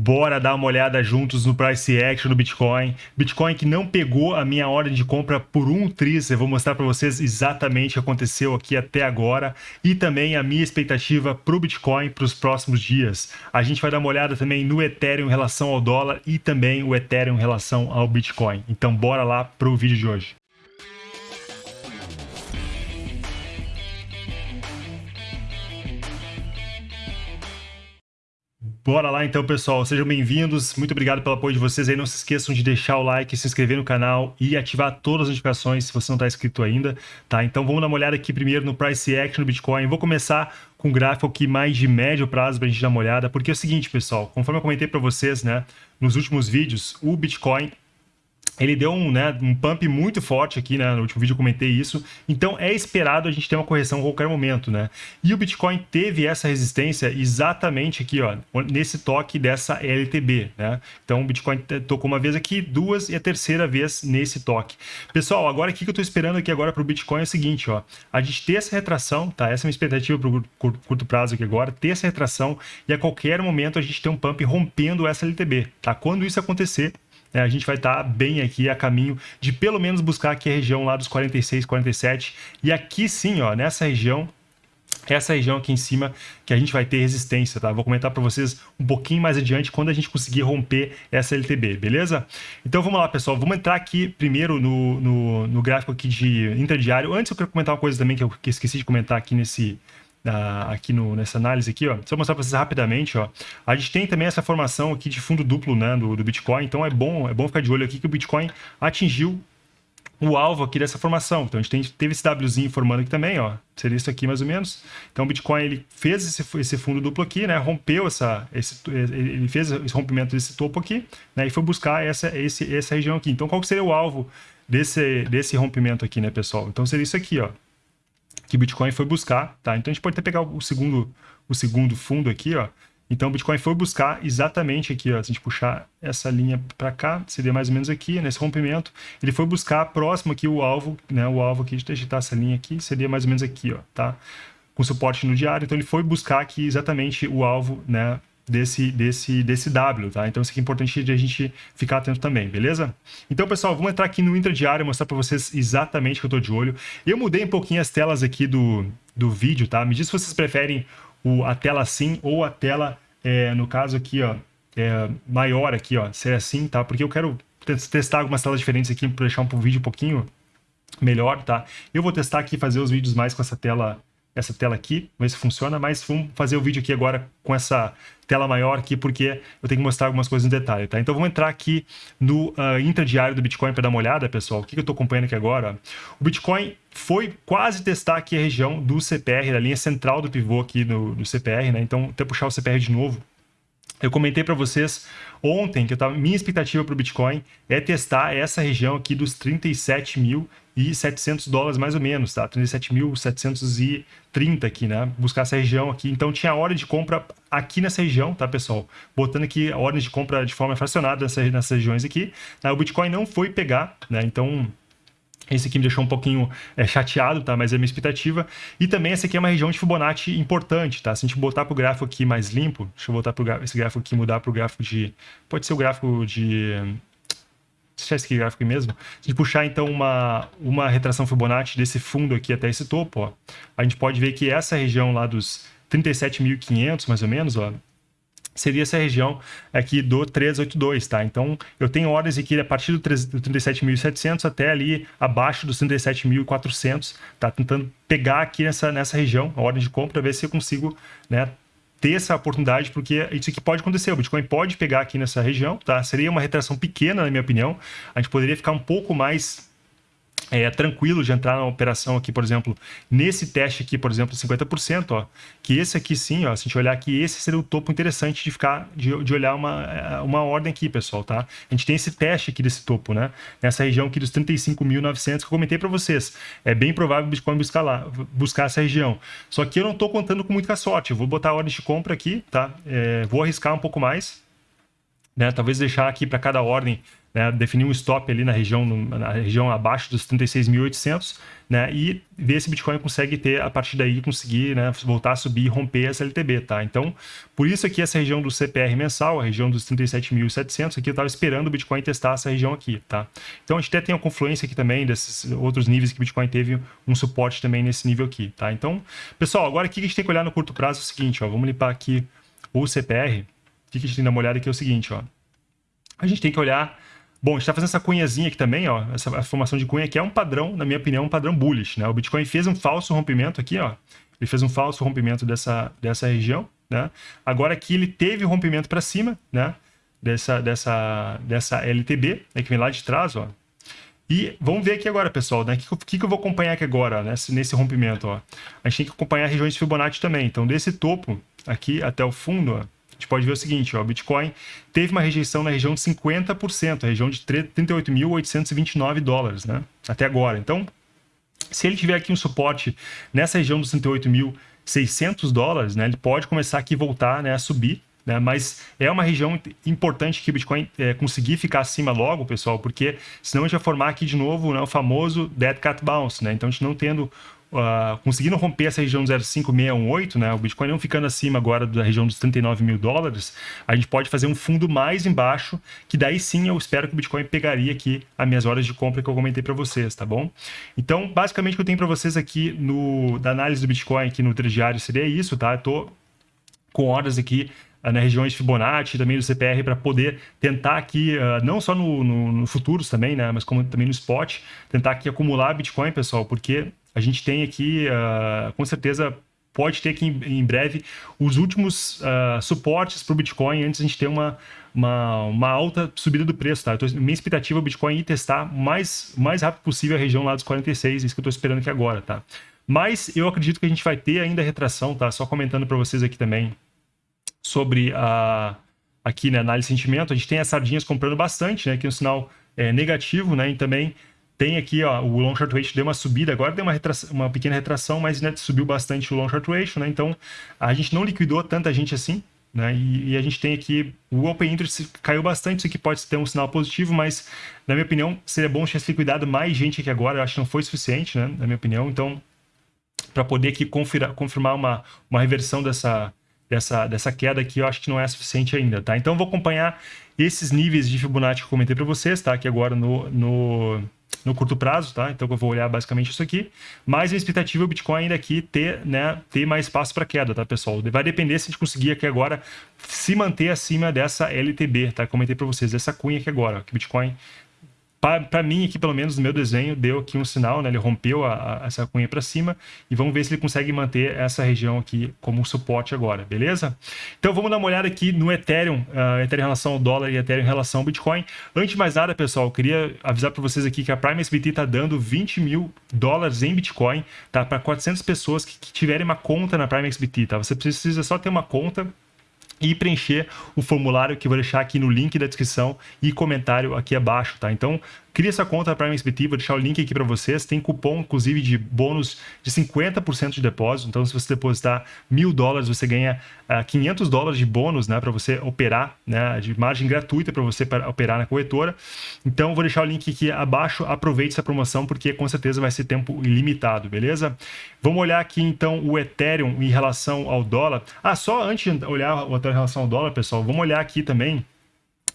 Bora dar uma olhada juntos no price action do Bitcoin. Bitcoin que não pegou a minha ordem de compra por um tris. Eu vou mostrar para vocês exatamente o que aconteceu aqui até agora e também a minha expectativa para o Bitcoin para os próximos dias. A gente vai dar uma olhada também no Ethereum em relação ao dólar e também o Ethereum em relação ao Bitcoin. Então bora lá para o vídeo de hoje. Bora lá então, pessoal. Sejam bem-vindos. Muito obrigado pelo apoio de vocês aí. Não se esqueçam de deixar o like, se inscrever no canal e ativar todas as notificações se você não está inscrito ainda, tá? Então vamos dar uma olhada aqui primeiro no Price Action do Bitcoin. Vou começar com um gráfico aqui mais de médio prazo para a gente dar uma olhada, porque é o seguinte, pessoal, conforme eu comentei para vocês, né, nos últimos vídeos, o Bitcoin ele deu um, né, um pump muito forte aqui, né? No último vídeo eu comentei isso. Então é esperado a gente ter uma correção a qualquer momento, né? E o Bitcoin teve essa resistência exatamente aqui, ó, nesse toque dessa LTB, né? Então o Bitcoin tocou uma vez aqui, duas e a terceira vez nesse toque. Pessoal, agora o que eu estou esperando aqui agora para o Bitcoin é o seguinte, ó. A gente ter essa retração, tá? Essa é uma expectativa para o curto prazo aqui agora, ter essa retração e a qualquer momento a gente ter um pump rompendo essa LTB, tá? Quando isso acontecer, é, a gente vai estar tá bem aqui a caminho de pelo menos buscar aqui a região lá dos 46, 47. E aqui sim, ó, nessa região, essa região aqui em cima que a gente vai ter resistência, tá? Vou comentar para vocês um pouquinho mais adiante quando a gente conseguir romper essa LTB, beleza? Então vamos lá, pessoal. Vamos entrar aqui primeiro no, no, no gráfico aqui de interdiário. Antes eu quero comentar uma coisa também que eu esqueci de comentar aqui nesse, aqui no, nessa análise aqui, ó. Só mostrar para vocês rapidamente, ó. A gente tem também essa formação aqui de fundo duplo, né, do, do Bitcoin. Então é bom, é bom ficar de olho aqui que o Bitcoin atingiu o alvo aqui dessa formação. Então a gente tem, teve esse Wzinho formando aqui também, ó. Seria isso aqui mais ou menos. Então o Bitcoin ele fez esse, esse fundo duplo aqui, né? Rompeu essa, esse, ele fez esse rompimento desse topo aqui, né? E foi buscar essa, esse, essa região aqui. Então qual seria o alvo desse, desse rompimento aqui, né, pessoal? Então seria isso aqui, ó que Bitcoin foi buscar, tá? Então a gente pode até pegar o segundo, o segundo fundo aqui, ó. Então o Bitcoin foi buscar exatamente aqui, ó. Se a gente puxar essa linha para cá, seria mais ou menos aqui, nesse rompimento. Ele foi buscar próximo aqui o alvo, né? O alvo aqui, deixa eu digitar essa linha aqui, seria mais ou menos aqui, ó, tá? Com suporte no diário. Então ele foi buscar aqui exatamente o alvo, né? Desse, desse, desse W, tá? Então isso aqui é importante de a gente ficar atento também, beleza? Então, pessoal, vamos entrar aqui no intradiário e mostrar para vocês exatamente o que eu tô de olho. Eu mudei um pouquinho as telas aqui do, do vídeo, tá? Me diz se vocês preferem o, a tela assim ou a tela, é, no caso aqui, ó, é, maior aqui, ó, ser assim, tá? Porque eu quero testar algumas telas diferentes aqui para deixar um vídeo um pouquinho melhor, tá? Eu vou testar aqui fazer os vídeos mais com essa tela essa tela aqui, ver se funciona, mas vamos fazer o vídeo aqui agora com essa tela maior aqui, porque eu tenho que mostrar algumas coisas em detalhe, tá? Então vamos entrar aqui no uh, intradiário do Bitcoin para dar uma olhada, pessoal. O que, que eu estou acompanhando aqui agora? O Bitcoin foi quase testar aqui a região do CPR, da linha central do pivô aqui no, no CPR, né? Então, até puxar o CPR de novo, eu comentei para vocês ontem que eu tava, minha expectativa para o Bitcoin é testar essa região aqui dos 37.700 dólares mais ou menos, tá? 37.730 aqui, né? Buscar essa região aqui. Então tinha hora de compra aqui nessa região, tá, pessoal? Botando aqui a ordem de compra de forma fracionada nessas, nessas regiões aqui. O Bitcoin não foi pegar, né? Então esse aqui me deixou um pouquinho é, chateado, tá? Mas é minha expectativa. E também essa aqui é uma região de Fibonacci importante, tá? Se a gente botar para o gráfico aqui mais limpo, deixa eu voltar para esse gráfico aqui, mudar para o gráfico de... Pode ser o gráfico de... Deixa esse gráfico aqui mesmo. Se a gente puxar, então, uma, uma retração Fibonacci desse fundo aqui até esse topo, ó, a gente pode ver que essa região lá dos 37.500, mais ou menos, ó, seria essa região aqui do 382, tá? Então, eu tenho ordens aqui a partir do 37.700 até ali abaixo dos 37.400, tá? Tentando pegar aqui nessa, nessa região, a ordem de compra, ver se eu consigo, né, ter essa oportunidade, porque isso aqui pode acontecer, o Bitcoin pode pegar aqui nessa região, tá? Seria uma retração pequena, na minha opinião, a gente poderia ficar um pouco mais é, tranquilo de entrar na operação aqui, por exemplo, nesse teste aqui, por exemplo, 50%, ó, que esse aqui sim, ó, se a gente olhar aqui, esse seria o topo interessante de ficar, de, de olhar uma, é, uma ordem aqui, pessoal, tá? A gente tem esse teste aqui desse topo, né? Nessa região aqui dos 35.900 que eu comentei para vocês. É bem provável o Bitcoin buscar lá, buscar essa região. Só que eu não estou contando com muita sorte. Eu vou botar a ordem de compra aqui, tá? É, vou arriscar um pouco mais, né? Talvez deixar aqui para cada ordem né, definir um stop ali na região, na região abaixo dos 36.800, né, e ver se o Bitcoin consegue ter, a partir daí, conseguir né, voltar a subir e romper essa LTB, tá? Então, por isso aqui essa região do CPR mensal, a região dos 37.700, aqui eu estava esperando o Bitcoin testar essa região aqui, tá? Então, a gente até tem a confluência aqui também desses outros níveis que o Bitcoin teve um suporte também nesse nível aqui, tá? Então, pessoal, agora aqui que a gente tem que olhar no curto prazo é o seguinte, ó, vamos limpar aqui o CPR, o que a gente tem que dar uma olhada aqui é o seguinte, ó, a gente tem que olhar Bom, a gente está fazendo essa cunhazinha aqui também, ó. Essa formação de cunha aqui é um padrão, na minha opinião, um padrão bullish, né? O Bitcoin fez um falso rompimento aqui, ó. Ele fez um falso rompimento dessa, dessa região, né? Agora aqui ele teve o rompimento para cima, né? Dessa, dessa, dessa LTB, né? que vem lá de trás, ó. E vamos ver aqui agora, pessoal, né? O que, que, eu vou acompanhar aqui agora, nesse, nesse rompimento, ó. A gente tem que acompanhar regiões de Fibonacci também. Então, desse topo aqui até o fundo, ó, gente pode ver o seguinte, ó, o Bitcoin teve uma rejeição na região de 50%, a região de 38.829 dólares, né? Até agora. Então, se ele tiver aqui um suporte nessa região dos 38.600 dólares, né, ele pode começar aqui voltar né, a subir, né, mas é uma região importante que o Bitcoin é, conseguir ficar acima logo, pessoal, porque senão a gente vai formar aqui de novo né, o famoso Dead Cat Bounce, né? Então a gente não tendo uh, conseguindo romper essa região 0,5618, né, o Bitcoin não ficando acima agora da região dos 39 mil dólares, a gente pode fazer um fundo mais embaixo, que daí sim eu espero que o Bitcoin pegaria aqui as minhas horas de compra que eu comentei para vocês, tá bom? Então, basicamente o que eu tenho para vocês aqui no, da análise do Bitcoin aqui no diário seria isso, tá? Eu tô com horas aqui uh, nas regiões Fibonacci, também do CPR, para poder tentar aqui, uh, não só no, no, no, futuros também, né, mas como também no spot, tentar aqui acumular Bitcoin, pessoal, porque a gente tem aqui, uh, com certeza, pode ter aqui em, breve os últimos uh, suportes para o Bitcoin antes a gente ter uma, uma, uma, alta subida do preço, tá? Tô, minha expectativa é o Bitcoin ir testar mais, mais rápido possível a região lá dos 46, isso que eu estou esperando aqui agora, tá? Mas eu acredito que a gente vai ter ainda retração, tá? Só comentando para vocês aqui também sobre a aqui na né, análise de sentimento, a gente tem as sardinhas comprando bastante, né? Que é um sinal é, negativo, né? E também tem aqui, ó, o long short ratio deu uma subida, agora deu uma, retração, uma pequena retração, mas né, subiu bastante o long short ratio, né? Então, a gente não liquidou tanta gente assim, né? E, e, a gente tem aqui o open interest caiu bastante, isso aqui pode ter um sinal positivo, mas na minha opinião seria bom se liquidado mais gente aqui agora, eu acho que não foi suficiente, né? Na minha opinião, então para poder aqui confirmar, confirmar uma, uma reversão dessa, dessa, dessa queda aqui, eu acho que não é suficiente ainda, tá? Então vou acompanhar esses níveis de Fibonacci que eu comentei para vocês, tá? Aqui agora no, no no curto prazo, tá? Então eu vou olhar basicamente isso aqui. Mas a expectativa é o Bitcoin ainda aqui ter, né, ter mais espaço para queda, tá, pessoal? Vai depender se a gente conseguir aqui agora se manter acima dessa LTB, tá? Comentei para vocês, essa cunha aqui agora, que o Bitcoin para mim aqui, pelo menos no meu desenho, deu aqui um sinal, né? Ele rompeu a, a, essa cunha para cima e vamos ver se ele consegue manter essa região aqui como suporte agora, beleza? Então vamos dar uma olhada aqui no Ethereum, uh, Ethereum em relação ao dólar e Ethereum em relação ao Bitcoin. Antes de mais nada, pessoal, eu queria avisar para vocês aqui que a Prime SBT está dando 20 mil dólares em Bitcoin, tá? Para 400 pessoas que, que tiverem uma conta na Prime SBT, tá? Você precisa só ter uma conta e preencher o formulário que eu vou deixar aqui no link da descrição e comentário aqui abaixo, tá? Então, Cria essa conta Prime SBT, vou deixar o link aqui para vocês. Tem cupom, inclusive, de bônus de 50% de depósito. Então, se você depositar mil dólares, você ganha uh, ah, 500 dólares de bônus né, para você operar, né, de margem gratuita para você operar na corretora. Então, vou deixar o link aqui abaixo. Aproveite essa promoção, porque com certeza vai ser tempo ilimitado, beleza? Vamos olhar aqui, então, o Ethereum em relação ao dólar. Ah, só antes de olhar o Ethereum em relação ao dólar, pessoal, vamos olhar aqui também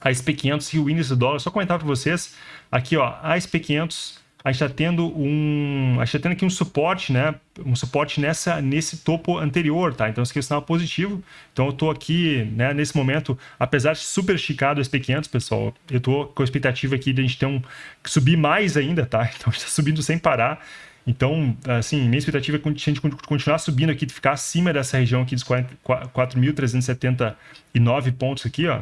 a SP500 e o índice do dólar. Só comentar para vocês, aqui ó, a SP500, a gente está tendo um, a gente tá tendo aqui um suporte, né, um suporte nessa, nesse topo anterior, tá? Então, isso aqui é um sinal positivo. Então, eu estou aqui, né, nesse momento, apesar de super esticado o SP500, pessoal, eu estou com a expectativa aqui de a gente ter um, subir mais ainda, tá? Então, a gente está subindo sem parar. Então, assim, minha expectativa é a gente continuar subindo aqui, ficar acima dessa região aqui dos 4.379 pontos aqui, ó,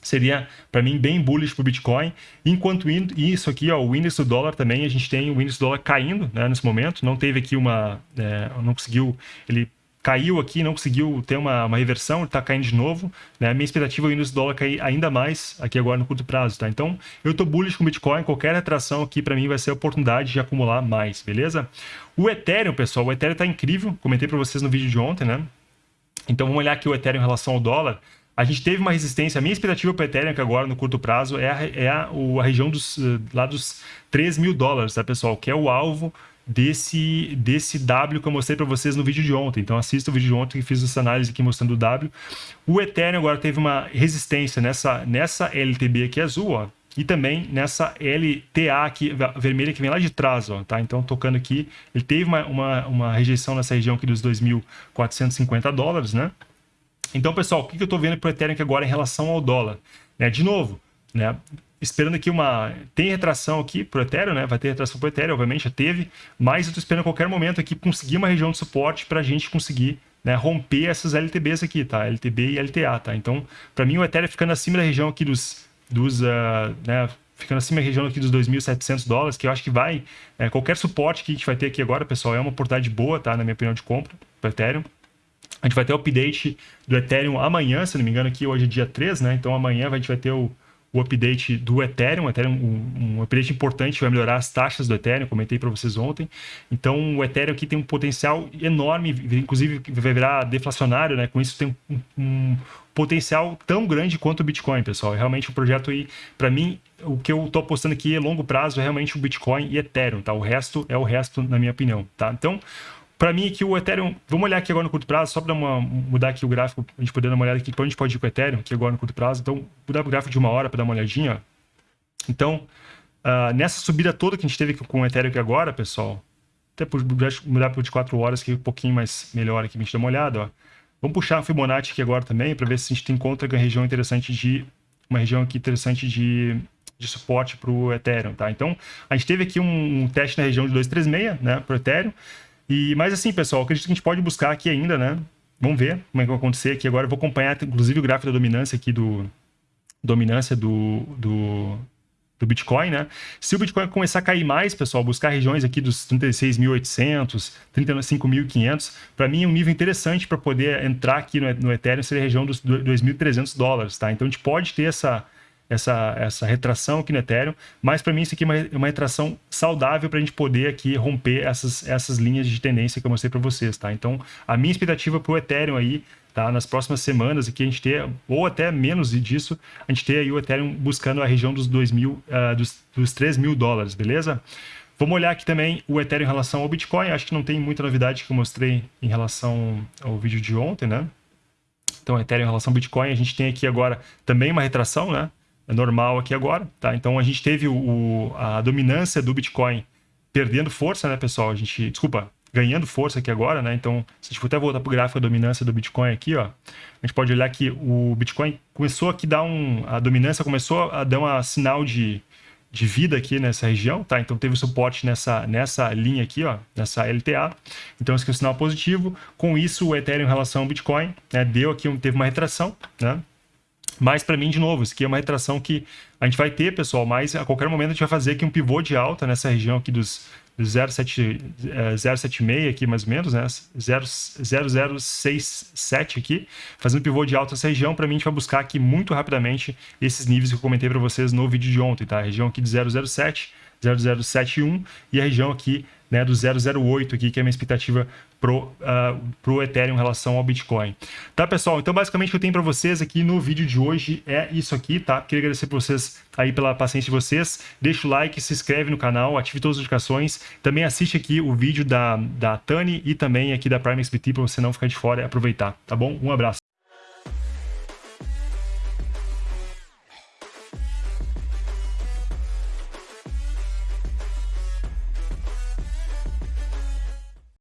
seria para mim bem bullish para o Bitcoin. Enquanto isso aqui, ó, o índice do dólar também, a gente tem o índice do dólar caindo né, nesse momento. Não teve aqui uma, é, não conseguiu, ele caiu aqui, não conseguiu ter uma, uma reversão, está caindo de novo. Né? Minha expectativa é o índice do dólar cair ainda mais aqui agora no curto prazo, tá? Então, eu estou bullish com o Bitcoin, qualquer retração aqui para mim vai ser a oportunidade de acumular mais, beleza? O Ethereum, pessoal, o Ethereum está incrível, comentei para vocês no vídeo de ontem, né? Então, vamos olhar aqui o Ethereum em relação ao dólar. A gente teve uma resistência, a minha expectativa para o Ethereum que agora no curto prazo é a, é a, a região dos, eh, lá dos 3 mil dólares, tá pessoal? Que é o alvo desse, desse W que eu mostrei para vocês no vídeo de ontem. Então assista o vídeo de ontem que fiz essa análise aqui mostrando o W. O Ethereum agora teve uma resistência nessa, nessa LTB aqui azul, ó, e também nessa LTA aqui, vermelha que vem lá de trás, ó, tá? Então, tocando aqui, ele teve uma, uma, uma rejeição nessa região aqui dos 2.450 dólares, né? Então, pessoal, o que eu estou vendo para o Ethereum agora em relação ao dólar? Né? De novo, né? esperando aqui uma... Tem retração aqui para o Ethereum, né? Vai ter retração para o Ethereum, obviamente, já teve. Mas eu estou esperando a qualquer momento aqui conseguir uma região de suporte para a gente conseguir né, romper essas LTBs aqui, tá? LTB e LTA, tá? Então, para mim, o Ethereum ficando acima da região aqui dos... dos uh, né, ficando acima da região aqui dos 2.700 dólares, que eu acho que vai... É, qualquer suporte que a gente vai ter aqui agora, pessoal, é uma oportunidade boa, tá? Na minha opinião, de compra para Ethereum. A gente vai ter o update do Ethereum amanhã, se não me engano, aqui hoje é dia 3, né? Então amanhã a gente vai ter o o update do Ethereum, Ethereum um, um update importante vai melhorar as taxas do Ethereum, comentei para vocês ontem. Então o Ethereum aqui tem um potencial enorme, inclusive vai virar deflacionário, né? Com isso tem um, um potencial tão grande quanto o Bitcoin, pessoal. É realmente um projeto aí, para mim, o que eu estou apostando aqui a longo prazo é realmente o Bitcoin e Ethereum, tá? O resto é o resto, na minha opinião, tá? Então, para mim aqui o Ethereum, vamos olhar aqui agora no curto prazo, só para mudar aqui o gráfico, a gente poder dar uma olhada aqui, para onde pode ir com o Ethereum, aqui agora no curto prazo. Então, mudar o gráfico de uma hora para dar uma olhadinha. Então, uh, nessa subida toda que a gente teve com o Ethereum aqui agora, pessoal, até mudar para de 4 horas, que é um pouquinho mais melhor aqui, a gente dá uma olhada, ó. Vamos puxar a Fibonacci aqui agora também, para ver se a gente encontra uma região interessante de... Uma região aqui interessante de, de suporte para o Ethereum, tá? Então, a gente teve aqui um, um teste na região de 236, né, para o Ethereum. E, mas assim, pessoal, acredito que a gente pode buscar aqui ainda, né? Vamos ver como é que vai acontecer aqui agora. Eu vou acompanhar, inclusive, o gráfico da dominância aqui do... Dominância do, do, do Bitcoin, né? Se o Bitcoin começar a cair mais, pessoal, buscar regiões aqui dos 36.800, 35.500, para mim é um nível interessante para poder entrar aqui no, no Ethereum, seria a região dos 2.300 dólares, tá? Então a gente pode ter essa, essa, essa retração aqui no Ethereum, mas para mim isso aqui é uma, uma retração saudável para a gente poder aqui romper essas, essas linhas de tendência que eu mostrei para vocês, tá? Então, a minha expectativa para o Ethereum aí, tá? Nas próximas semanas aqui a gente ter, ou até menos disso, a gente ter aí o Ethereum buscando a região dos 2 mil, uh, dos, dos 3 mil dólares, beleza? Vamos olhar aqui também o Ethereum em relação ao Bitcoin, acho que não tem muita novidade que eu mostrei em relação ao vídeo de ontem, né? Então, Ethereum em relação ao Bitcoin, a gente tem aqui agora também uma retração, né? É normal aqui agora, tá? Então a gente teve o, a dominância do Bitcoin perdendo força, né, pessoal? A gente, desculpa, ganhando força aqui agora, né? Então, se a gente for até voltar para o gráfico da dominância do Bitcoin aqui, ó, a gente pode olhar que o Bitcoin começou aqui a dar um, a dominância começou a dar um sinal de, de vida aqui nessa região, tá? Então teve suporte nessa, nessa linha aqui, ó, nessa LTA. Então esse aqui é um sinal positivo. Com isso, o Ethereum em relação ao Bitcoin, né, deu aqui, teve uma retração, né? Mas para mim, de novo, isso aqui é uma retração que a gente vai ter, pessoal, mas a qualquer momento a gente vai fazer aqui um pivô de alta nessa região aqui dos 076 é, aqui mais ou menos, né? 0067 aqui, fazendo pivô de alta nessa região, para mim a gente vai buscar aqui muito rapidamente esses níveis que eu comentei para vocês no vídeo de ontem, tá? A região aqui de 007, 0071 e a região aqui né, do 008 aqui, que é a minha expectativa pro, uh, pro Ethereum em relação ao Bitcoin. Tá, pessoal? Então, basicamente, o que eu tenho para vocês aqui no vídeo de hoje é isso aqui, tá? Queria agradecer para vocês aí pela paciência de vocês. Deixa o like, se inscreve no canal, ative todas as notificações. Também assiste aqui o vídeo da, da Tani e também aqui da Prime XBT para você não ficar de fora e aproveitar, tá bom? Um abraço.